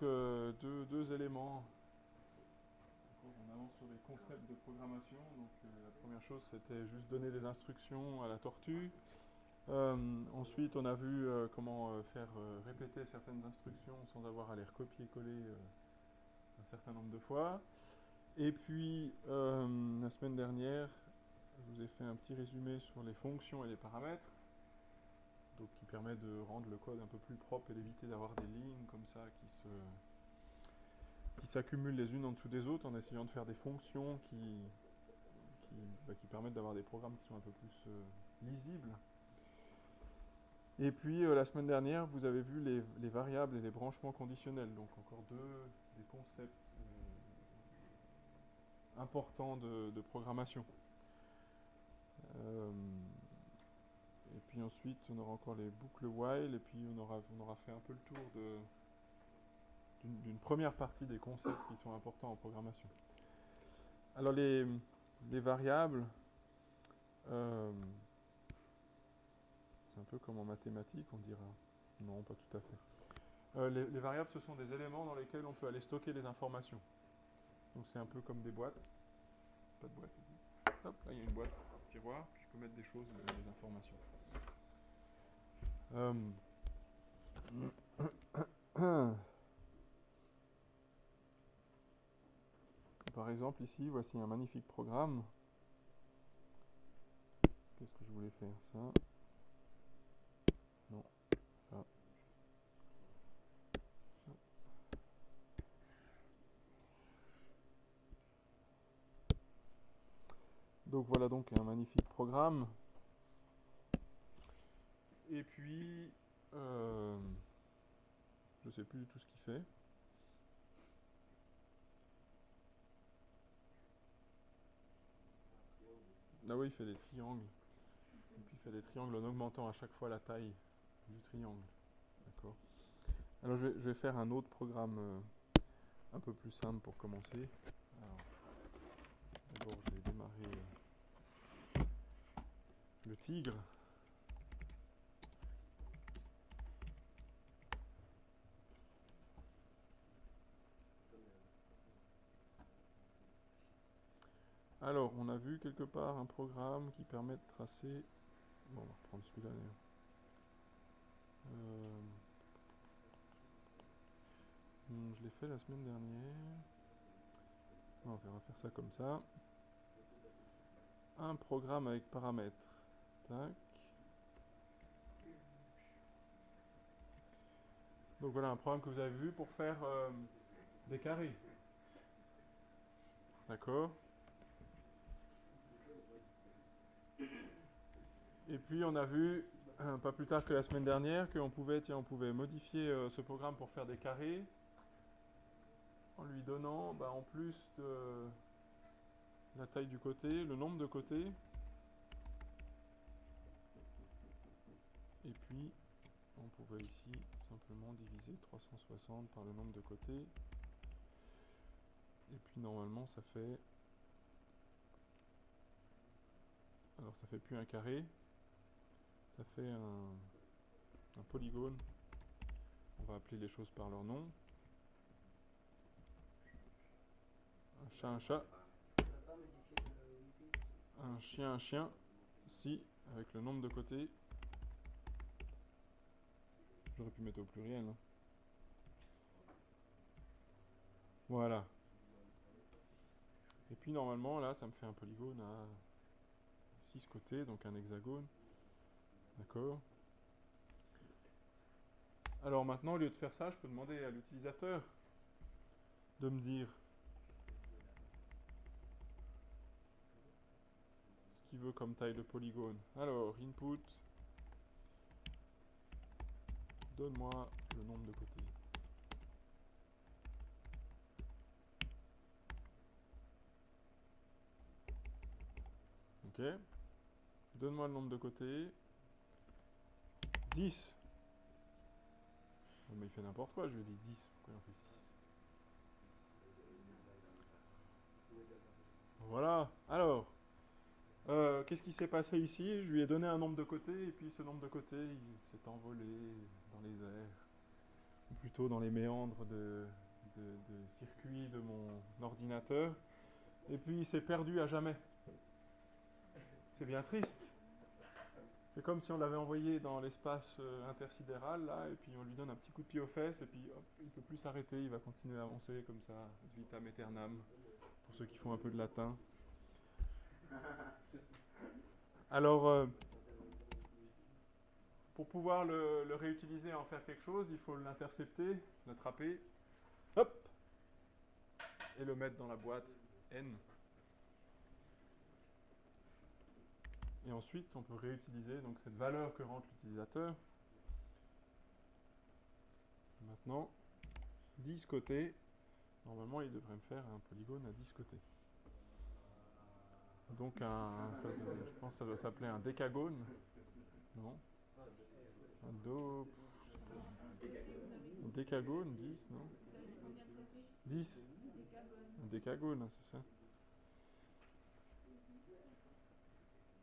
deux, éléments. On avance sur les concepts de programmation. Donc euh, la première chose, c'était juste donner des instructions à la tortue. Euh, ensuite, on a vu euh, comment faire répéter certaines instructions sans avoir à les recopier-coller un certain nombre de fois. Et puis, la semaine dernière, je vous ai fait un petit résumé sur les fonctions et les paramètres, qui permet de rendre le code un peu plus propre et d'éviter d'avoir des lignes comme ça qui se qui s'accumulent les unes en dessous des autres en essayant de faire des fonctions qui qui, bah, permettent d'avoir des programmes qui sont un peu plus euh, lisibles. Et puis euh, la semaine dernière, vous avez vu les, les, variables et les branchements conditionnels, donc encore deux des concepts euh, importants de programmation. Puis ensuite, on aura encore les boucles while, et puis on aura, fait un peu le tour d'une première partie des concepts qui sont importants en programmation. Alors les, les variables, euh, un peu comme en mathématiques, on dira. Non, pas tout à fait. Euh, les, les, variables, ce sont des éléments dans lesquels on peut aller stocker les informations. Donc c'est un peu comme des boîtes. Pas de boîte. Hop, là il y a une boîte, tiroir, puis je peux mettre des choses, des informations. Euh... Par exemple, ici, voici un magnifique programme. Qu'est-ce que je voulais faire Ça? Non. Ça. Ça. Donc voilà donc un magnifique programme. Et puis, euh, je ne sais plus du tout ce qu'il fait. Ah oui, il fait des triangles. Et puis il fait des triangles en augmentant à chaque fois la taille du triangle. D'accord Alors je vais, je vais, faire un autre programme euh, un peu plus simple pour commencer. D'abord je vais démarrer euh, le tigre. Alors, on a vu quelque part un programme qui permet de tracer. Bon, on va reprendre celui-là. Euh... Hmm, je l'ai fait la semaine dernière. on va faire ça comme ça. Un programme avec paramètres. Donc voilà un programme que vous avez vu pour faire euh, des carrés. D'accord Et puis on a vu, euh, pas plus tard que la semaine dernière, qu'on pouvait, tiens, on pouvait modifier euh, ce programme pour faire des carrés en lui donnant, bah, en plus de la taille du côté, le nombre de côtés. Et puis, on pouvait ici simplement diviser 360 par le nombre de côtés. Et puis normalement, ça fait Alors ça fait plus un carré, ça fait un, un, polygone. On va appeler les choses par leur nom. Un chat, un chat. Un chien, un chien. Si, avec le nombre de côtés. J'aurais pu mettre au pluriel. Hein. Voilà. Et puis normalement là ça me fait un polygone à 6 côtés, donc un hexagone. D'accord Alors maintenant, au lieu de faire ça, je peux demander à l'utilisateur de me dire ce qu'il veut comme taille de polygone. Alors, input, donne-moi le nombre de côtés. Ok. Donne-moi le nombre de côtés. 10. mais il fait n'importe quoi, je lui ai dit 10. Pourquoi il en fait 6 Voilà. Alors, euh, qu'est-ce qui s'est passé ici? Je lui ai donné un nombre de côtés, et puis ce nombre de côtés, il s'est envolé dans les airs. plutôt dans les méandres de, de, de mon ordinateur. Et puis il s'est perdu à jamais. C'est bien triste. C'est comme si on l'avait envoyé dans l'espace euh, intersidéral, là, et puis on lui donne un petit coup de pied aux fesses, et puis il ne peut plus s'arrêter, il va continuer à avancer comme ça, vitam aeternam, pour ceux qui font un peu de latin. Alors, euh, pour pouvoir le, réutiliser, en faire quelque chose, il faut l'intercepter, l'attraper, hop, et le mettre dans la boîte N. Et ensuite, on peut réutiliser donc, cette valeur que rentre l'utilisateur. Maintenant, 10 côtés. Normalement, il devrait me faire un polygone à 10 côtés. Donc, un, je pense que ça doit s'appeler un décagone. Non Un do... Un décagone, 10, non 10 Un décagone, c'est ça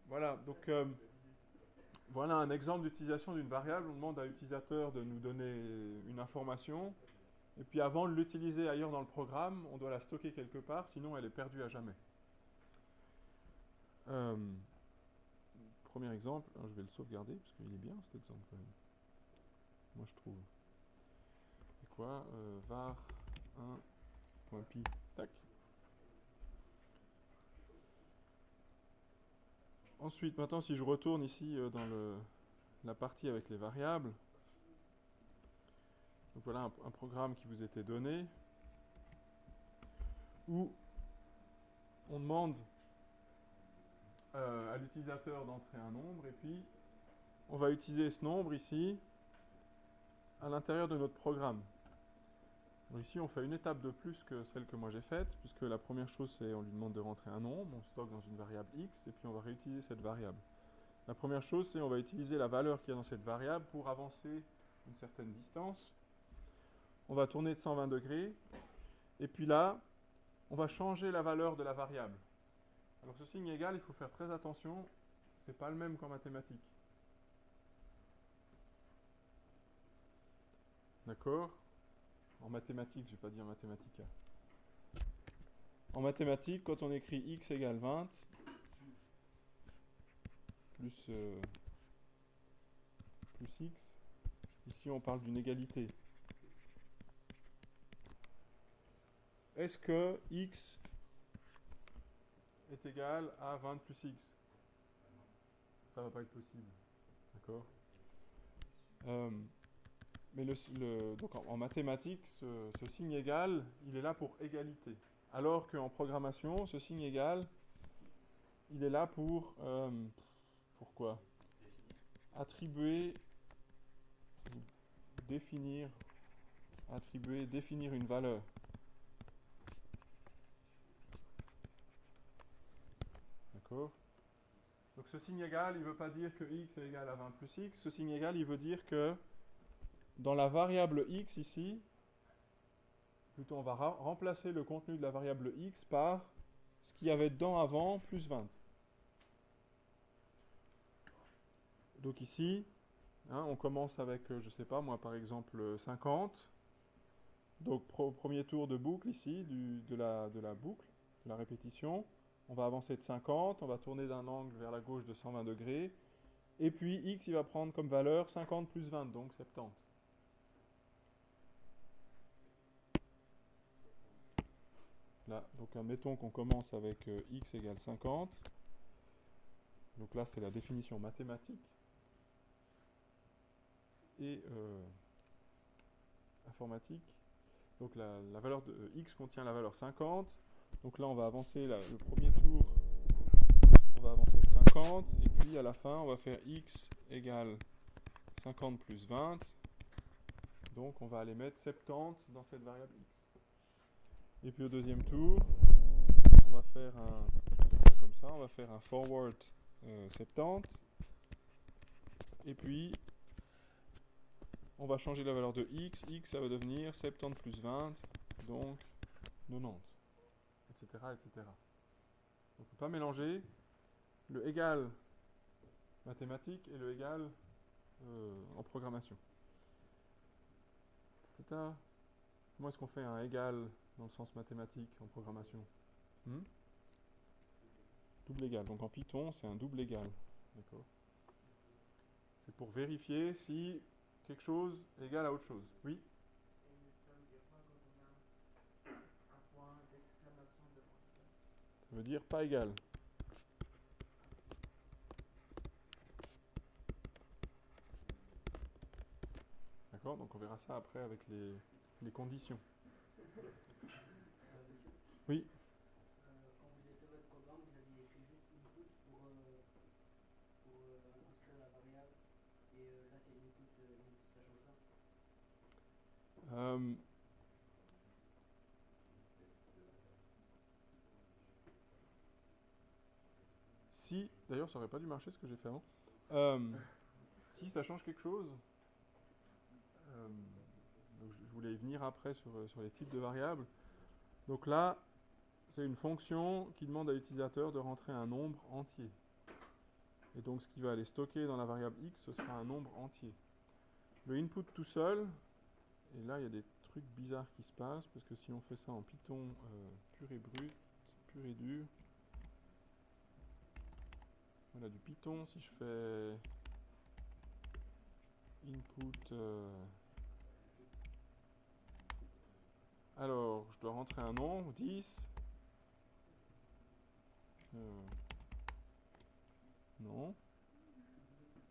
Voilà, donc euh, voilà un exemple d'utilisation d'une variable. On demande à l'utilisateur de nous donner une information. Et puis avant de l'utiliser ailleurs dans le programme, on doit la stocker quelque part, sinon elle est perdue à jamais. Euh, premier exemple, je vais le sauvegarder parce qu'il est bien cet exemple quand même. Moi je trouve. C'est quoi euh, var 1.py. Tac. Ensuite, maintenant, si je retourne ici euh, dans la partie avec les variables, voilà un, programme qui vous était donné, où on demande euh, à l'utilisateur d'entrer un nombre, et puis on va utiliser ce nombre ici à l'intérieur de notre programme. Ici, on fait une étape de plus que celle que moi j'ai faite, puisque la première chose, c'est on lui demande de rentrer un nombre, on stocke dans une variable x, et puis on va réutiliser cette variable. La première chose, c'est on va utiliser la valeur qu'il y a dans cette variable pour avancer une certaine distance. On va tourner de 120 degrés, et puis là, on va changer la valeur de la variable. Alors ce signe égal, il faut faire très attention, c'est pas le même qu'en mathématiques. D'accord? En mathématiques, je vais pas dire mathématiques. En mathématiques, quand on écrit x égale 20, plus, euh, plus x, ici on parle d'une égalité. Est-ce que x est égal à 20 plus x Ça va pas être possible. D'accord euh, mais le, le, donc en, en mathématiques, ce, ce, signe égal, il est là pour égalité. Alors qu'en programmation, ce signe égal, il est là pour... Euh, pourquoi Attribuer, définir, attribuer, définir une valeur. D'accord Donc ce signe égal, il ne veut pas dire que x est égal à 20 plus x. Ce signe égal, il veut dire que dans la variable x ici, plutôt on va remplacer le contenu de la variable x par ce qu'il y avait dedans avant plus 20. Donc ici, hein, on commence avec, je ne sais pas moi par exemple 50. Donc pro, premier tour de boucle ici, de, la, de la boucle, de la répétition. On va avancer de 50, on va tourner d'un angle vers la gauche de 120 degrés. Et puis x, il va prendre comme valeur 50 plus 20, donc 70. Là, donc admettons qu'on commence avec euh, x égale 50. Donc là, c'est la définition mathématique. Et euh, informatique. Donc la, valeur de euh, x contient la valeur 50. Donc là, on va avancer le premier tour. On va avancer de 50. Et puis à la fin, on va faire x égale 50 plus 20. Donc on va aller mettre 70 dans cette variable x. Et puis au deuxième tour, on va faire un, forward euh, 70. Et puis, on va changer la valeur de x. x, ça va devenir 70 plus 20, donc 90, etc. on ne peut pas mélanger le égal mathématique et le égal euh, en programmation. Comment est-ce qu'on fait un égal dans le sens mathématique en programmation? Hmm? Double égal. Donc en Python, c'est un double égal. C'est pour vérifier si quelque chose est égal à autre chose. Oui? Dire pas égal. D'accord Donc on verra ça après avec les, les conditions. Oui Quand vous avez fait votre programme, vous aviez écrit juste input pour, euh, pour euh, inscrire la variable. Et euh, là, c'est input, euh, input, ça change pas. Euh, si, d'ailleurs, ça aurait pas dû marcher ce que j'ai fait avant. Euh, si ça change quelque chose, euh, je voulais y venir après sur, euh, sur les types de variables. Donc là, c'est une fonction qui demande à l'utilisateur de rentrer un nombre entier. Et donc ce qui va aller stocker dans la variable x, ce sera un nombre entier. Le input tout seul, et là il y a des trucs bizarres qui se passent, parce que si on fait ça en Python pur et brut, pur et dur, voilà du Python, si je fais input, euh, alors je dois rentrer un nombre, 10, euh, non,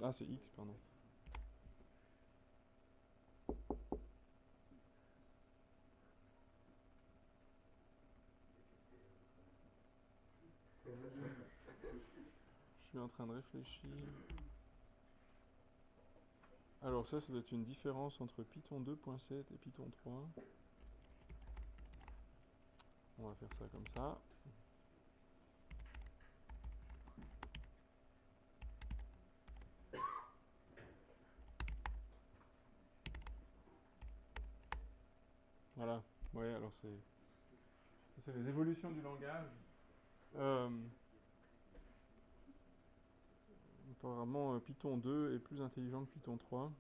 ah c'est x, pardon. Je en train de réfléchir. Alors ça, ça doit être une différence entre Python 2.7 et Python 3. On va faire ça comme ça. Voilà. Ouais, alors c'est les évolutions du langage. Euh, apparemment, Python 2 est plus intelligent que Python 3.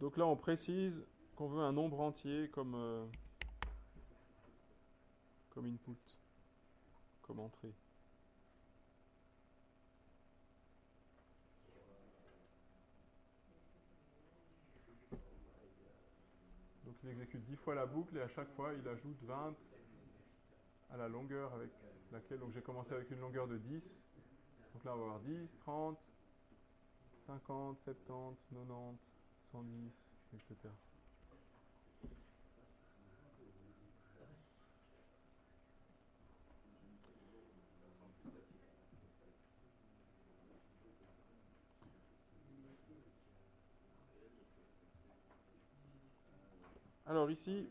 Donc là, on précise qu'on veut un nombre entier comme, euh, comme input, comme entrée. Donc il exécute 10 fois la boucle et à chaque fois il ajoute 20 à la longueur avec laquelle donc j'ai commencé avec une longueur de 10. Donc là on va avoir 10, 30, 50, 70, 90, 110, etc. Alors ici,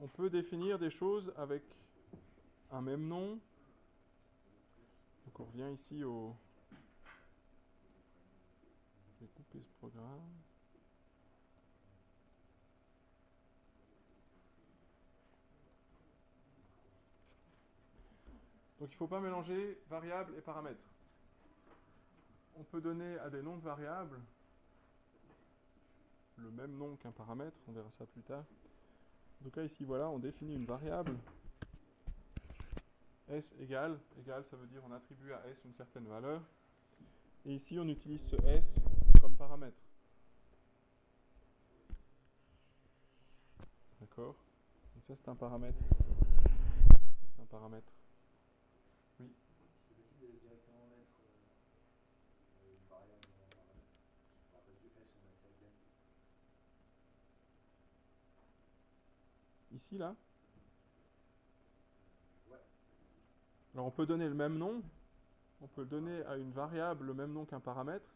on peut définir des choses avec un même nom. Donc on revient ici au... Je vais couper ce programme. Donc il ne faut pas mélanger variables et paramètres. On peut donner à des noms de variables le même nom qu'un paramètre, on verra ça plus tard. Tout cas, ici, voilà, on définit une variable. S égale, égale, ça veut dire on attribue à S une certaine valeur. Et ici, on utilise ce S comme paramètre. D'accord? Donc ça, c'est un paramètre. C'est un paramètre. C'est possible de directement mettre euh, une variable dans un paramètre. Je me rappelle du S, on met ça bien. Ici, là. Alors, on peut donner le même nom. On peut donner à une variable le même nom qu'un paramètre.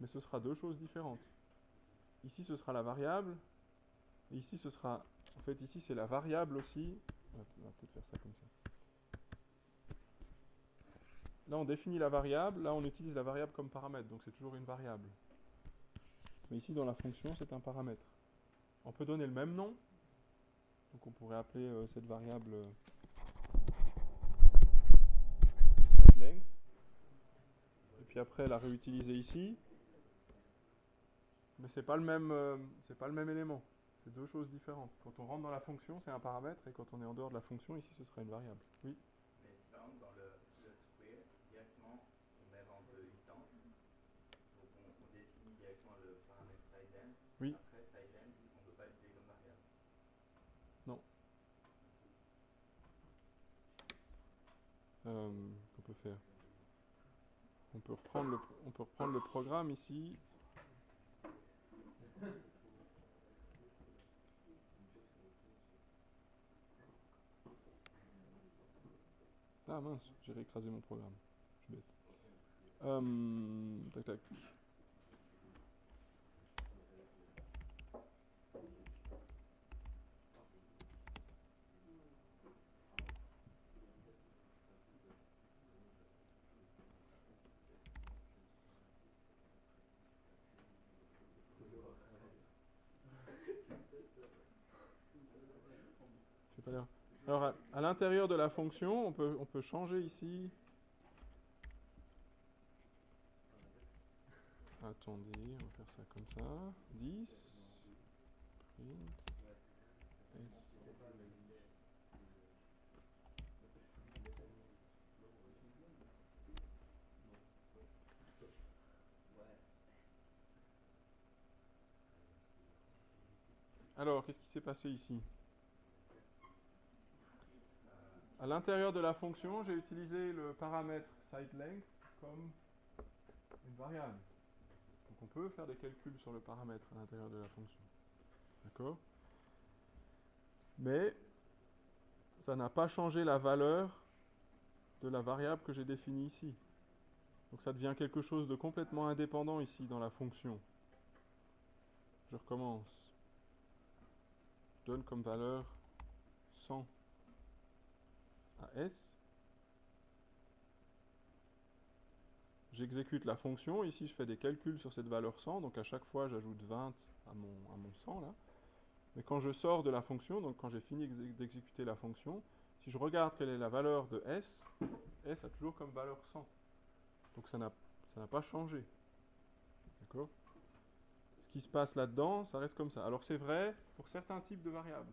Mais ce sera deux choses différentes. Ici, ce sera la variable. Et ici, ce sera... En fait, ici, c'est la variable aussi. On va peut-être faire ça comme ça. Là, on définit la variable. Là, on utilise la variable comme paramètre. Donc, c'est toujours une variable. Mais ici, dans la fonction, c'est un paramètre. On peut donner le même nom. Donc on pourrait appeler euh, cette variable euh, side length. Et puis après la réutiliser ici. Mais c'est pas le même, euh, c'est pas le même élément. C'est deux choses différentes. Quand on rentre dans la fonction, c'est un paramètre, et quand on est en dehors de la fonction, ici, ce sera une variable. Oui. Euh, qu'on peut faire on peut, reprendre le, on peut reprendre le programme ici. Ah mince, j'ai réécrasé mon programme. Je suis bête. Euh, tac tac. C'est pas l'air. Alors, à, l'intérieur de la fonction, on peut, on peut changer ici. Attendez, on va faire ça comme ça. 10. Print. S. Alors, qu'est-ce qui s'est passé ici? À l'intérieur de la fonction, j'ai utilisé le paramètre sideLength comme une variable. Donc on peut faire des calculs sur le paramètre à l'intérieur de la fonction. D'accord? Mais ça n'a pas changé la valeur de la variable que j'ai définie ici. Donc ça devient quelque chose de complètement indépendant ici dans la fonction. Je recommence. Je donne comme valeur 100 à S. J'exécute la fonction. Ici, je fais des calculs sur cette valeur 100. Donc, à chaque fois, j'ajoute 20 à mon, à mon 100 là. Mais quand je sors de la fonction, donc quand j'ai fini exé- d'exécuter la fonction, si je regarde quelle est la valeur de S, S a toujours comme valeur 100. Donc, ça n'a ça n'a pas changé. D'accord? Ce qui se passe là-dedans, ça reste comme ça. Alors, c'est vrai pour certains types de variables.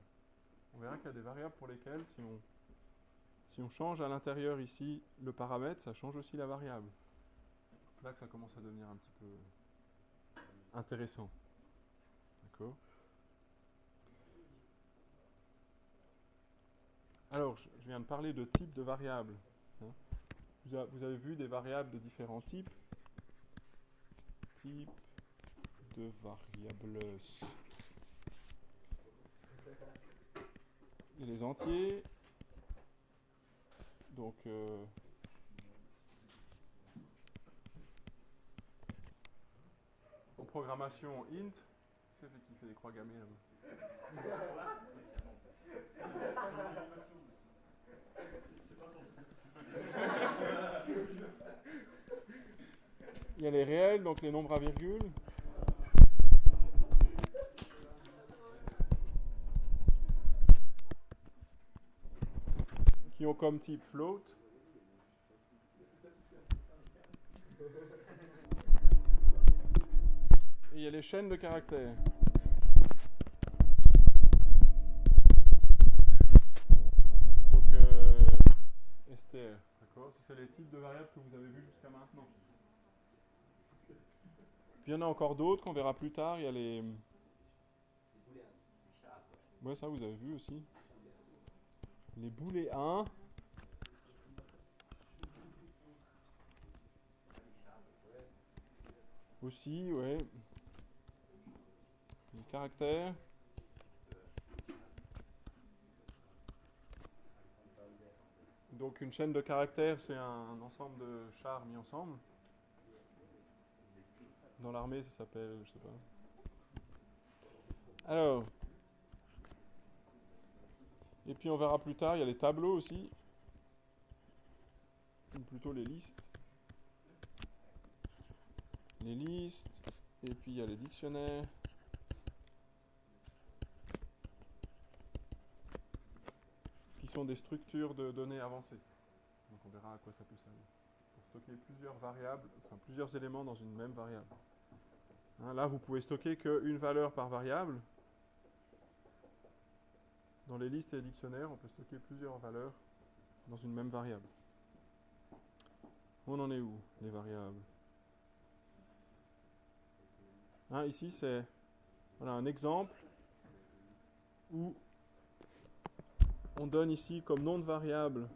On verra qu'il y a des variables pour lesquelles, si on, si on change à l'intérieur ici le paramètre, ça change aussi la variable. Là que ça commence à devenir un petit peu intéressant. D'accord? Alors, je, viens de parler de types de variables. hein. Vous, avez vu des variables de différents types. Type de variables. Les entiers. Donc, euh, en programmation int, c'est fait qui fait des croix gammées là-bas. Il y a les réels, donc les nombres à virgule. Qui ont comme type float. Et il y a les chaînes de caractères. Donc, euh, STR, d'accord c'est les types de variables que vous avez vus jusqu'à maintenant. Puis il y en a encore d'autres qu'on verra plus tard. Il y a les. Ouais, ça vous avez vu aussi. Les boulets 1. Aussi, ouais. Les caractères. Donc une chaîne de caractères, c'est un ensemble de chars mis ensemble. Dans l'armée, ça s'appelle, je sais pas. Alors. Et puis on verra plus tard, il y a les tableaux aussi. Ou plutôt les listes. Les listes. Et puis il y a les dictionnaires. Qui sont des structures de données avancées. Donc on verra à quoi ça peut servir. stocker plusieurs variables, enfin plusieurs éléments dans une même variable. Hein, là, vous pouvez stocker qu'une valeur par variable. Dans les listes et les dictionnaires, on peut stocker plusieurs valeurs dans une même variable. On en est où, les variables? Hein, Ici, c'est voilà, un exemple où on donne ici comme nom de variable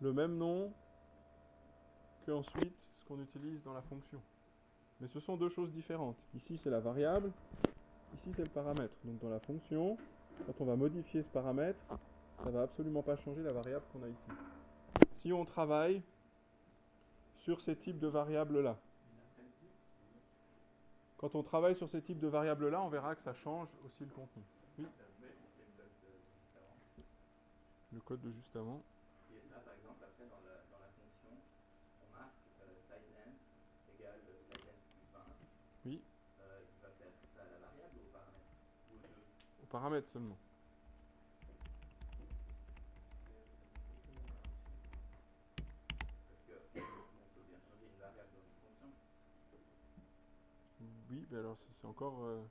le même nom que ensuite ce qu'on utilise dans la fonction. Mais ce sont deux choses différentes. Ici c'est la variable, ici c'est le paramètre. Donc dans la fonction, quand on va modifier ce paramètre, ça ne va absolument pas changer la variable qu'on a ici. Si on travaille sur ces types de variables-là, quand on travaille sur ces types de variables-là, on verra que ça change aussi le contenu. Le code de juste avant. Oui. Euh, il va faire ça à la variable ou au paramètre Ou aux deux Au paramètre seulement. Parce que on peut bien changer une variable dans une fonction. Oui, mais alors c'est encore. Euh...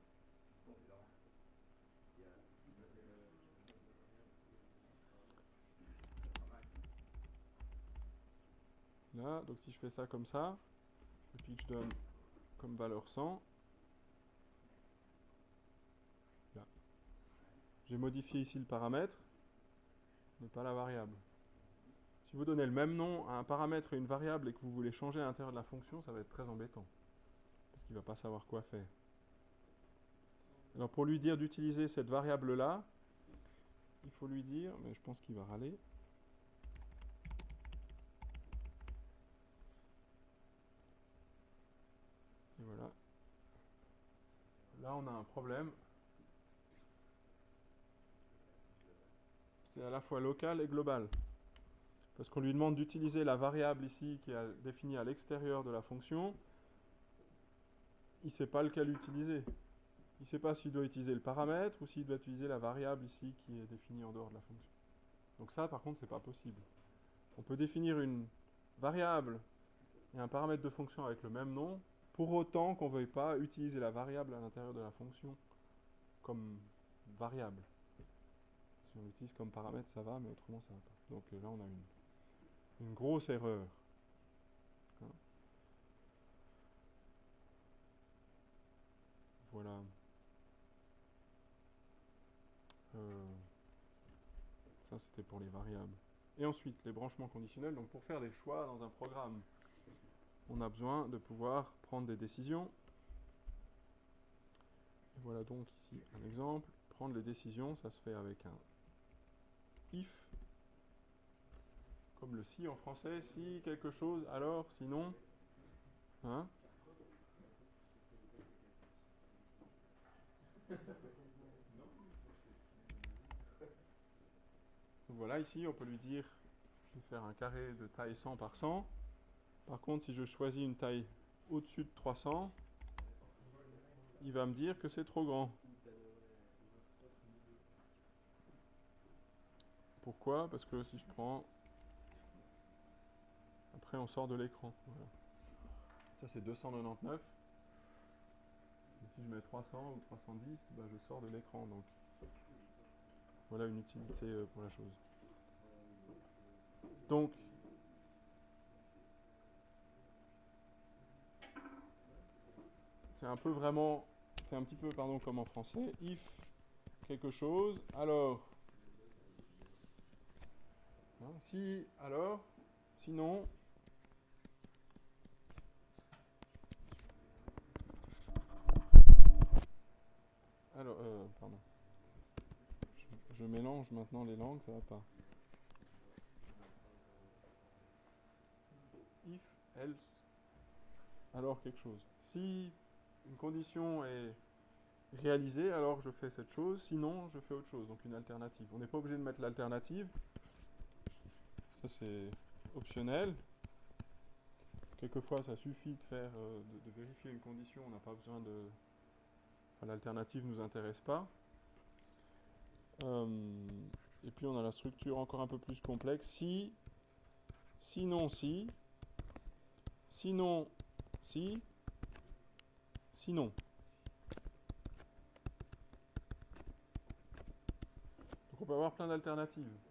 Là, donc si je fais ça comme ça, et puis je donne comme valeur 100. J'ai modifié ici le paramètre, mais pas la variable. Si vous donnez le même nom à un paramètre et une variable et que vous voulez changer à l'intérieur de la fonction, ça va être très embêtant. Parce qu'il ne va pas savoir quoi faire. Alors pour lui dire d'utiliser cette variable-là, il faut lui dire, mais je pense qu'il va râler, voilà. Là, on a un problème. C'est à la fois local et global. Parce qu'on lui demande d'utiliser la variable ici qui est définie à l'extérieur de la fonction. Il ne sait pas lequel utiliser. Il ne sait pas s'il doit utiliser le paramètre ou s'il doit utiliser la variable ici qui est définie en dehors de la fonction. Donc ça, par contre, ce n'est pas possible. On peut définir une variable et un paramètre de fonction avec le même nom, pour autant qu'on ne veuille pas utiliser la variable à l'intérieur de la fonction comme variable. Si on l'utilise comme paramètre, ça va, mais autrement, ça va pas. Donc euh, là, on a une, une grosse erreur. Hein. Voilà. Euh, ça, c'était pour les variables. Et ensuite, les branchements conditionnels. Donc, pour faire des choix dans un programme, on a besoin de pouvoir prendre des décisions. voilà donc ici un exemple. Prendre les décisions, ça se fait avec un if, comme le si en français. Si quelque chose, alors, sinon. Hein voilà, ici, on peut lui dire, je vais faire un carré de taille 100 par 100. Par contre, si je choisis une taille au-dessus de 300, il va me dire que c'est trop grand. Pourquoi? Parce que si je prends... Après, on sort de l'écran. Ça, c'est 299. si je mets 300 ou 310, ben, je sors de l'écran. Donc, voilà une utilité euh, pour la chose. Donc, c'est un peu vraiment, c'est un petit peu, pardon, comme en français, if quelque chose, alors, hein, si, alors, sinon, alors, euh, pardon, je, mélange maintenant les langues, ça va pas. If, else, alors quelque chose. Si une condition est réalisée, alors je fais cette chose, sinon je fais autre chose, donc une alternative. On n'est pas obligé de mettre l'alternative, ça c'est optionnel. Quelquefois ça suffit de faire, euh, de, vérifier une condition, on n'a pas besoin de... L'alternative ne nous intéresse pas. Euh, et puis on a la structure encore un peu plus complexe. Si, sinon si, sinon si, sinon. Donc on peut avoir plein d'alternatives.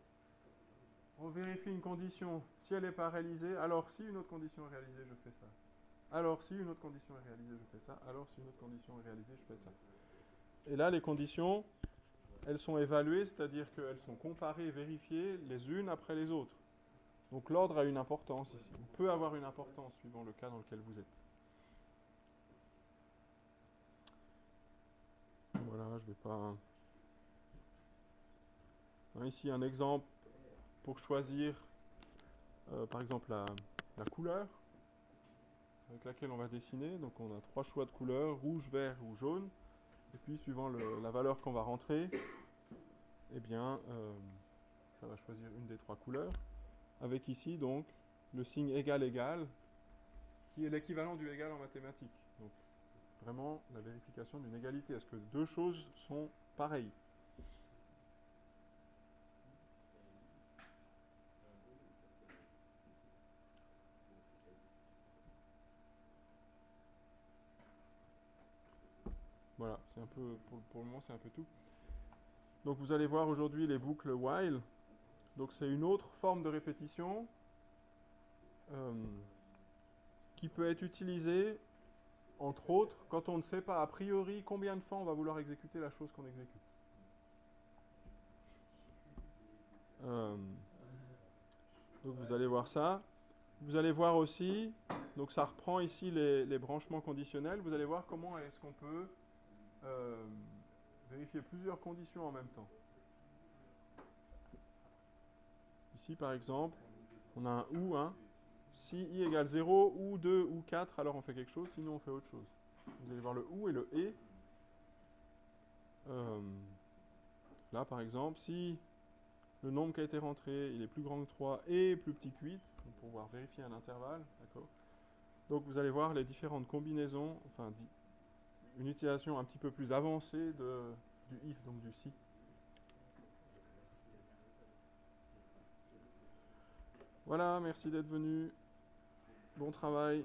On vérifie une condition. Si elle n'est pas réalisée, alors si une autre condition est réalisée, je fais ça. Alors si une autre condition est réalisée, je fais ça. Alors si une autre condition est réalisée, je fais ça. Et là, les conditions, elles sont évaluées, c'est-à-dire qu'elles sont comparées, vérifiées les unes après les autres. Donc l'ordre a une importance ici, ou peut avoir une importance suivant le cas dans lequel vous êtes. Voilà, je vais pas. Ici un exemple pour choisir, euh, par exemple, la, couleur avec laquelle on va dessiner. Donc on a trois choix de couleurs, rouge, vert ou jaune. Et puis suivant la valeur qu'on va rentrer, eh bien, euh, ça va choisir une des trois couleurs. Avec ici donc le signe égal égal, qui est l'équivalent du égal en mathématiques. Donc vraiment la vérification d'une égalité. Est-ce que deux choses sont pareilles? Voilà, c'est un peu, pour, le moment, c'est un peu tout. Donc vous allez voir aujourd'hui les boucles while. Donc c'est une autre forme de répétition euh, qui peut être utilisée, entre autres, quand on ne sait pas a priori combien de fois on va vouloir exécuter la chose qu'on exécute. Euh, donc vous allez voir ça. Vous allez voir aussi, donc ça reprend ici les branchements conditionnels, vous allez voir comment est-ce qu'on peut euh, vérifier plusieurs conditions en même temps. Ici, par exemple, on a un ou, hein. Si i égale 0, ou 2, ou 4, alors on fait quelque chose, sinon on fait autre chose. Vous allez voir le ou et le et. Euh, là, par exemple, si le nombre qui a été rentré, il est plus grand que 3 et plus petit que 8, pour pouvoir vérifier un intervalle, Donc vous allez voir les différentes combinaisons, enfin une utilisation un petit peu plus avancée de, du if, donc du si. Voilà, merci d'être venu. Bon travail.